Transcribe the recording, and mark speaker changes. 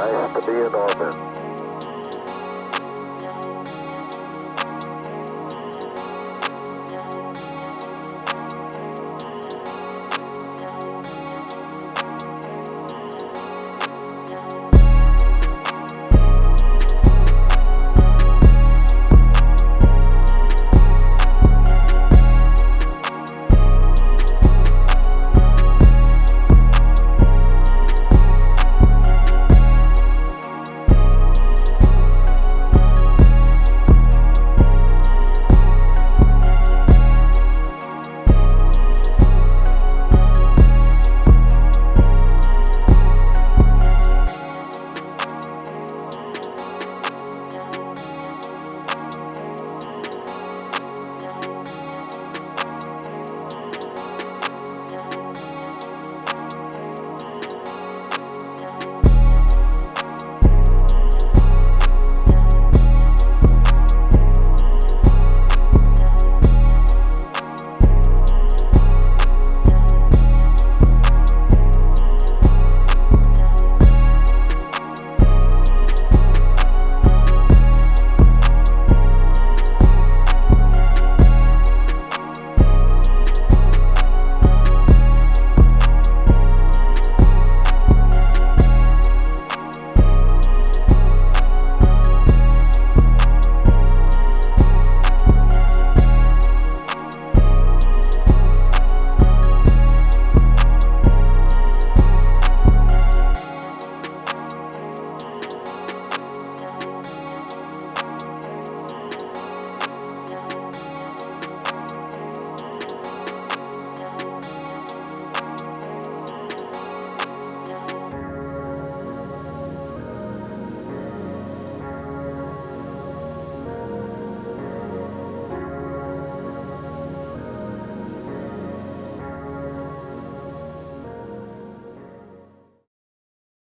Speaker 1: Nice to be in orbit.